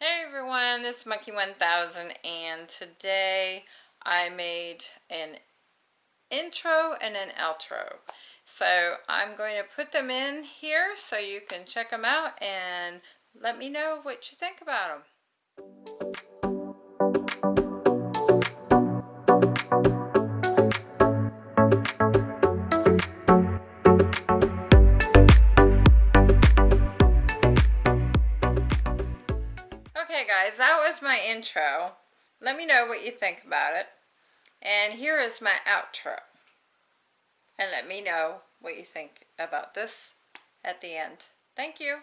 Hey everyone, this is Monkey 1000 and today I made an intro and an outro. So I'm going to put them in here so you can check them out and let me know what you think about them. Okay guys, that was my intro. Let me know what you think about it. And here is my outro. And let me know what you think about this at the end. Thank you.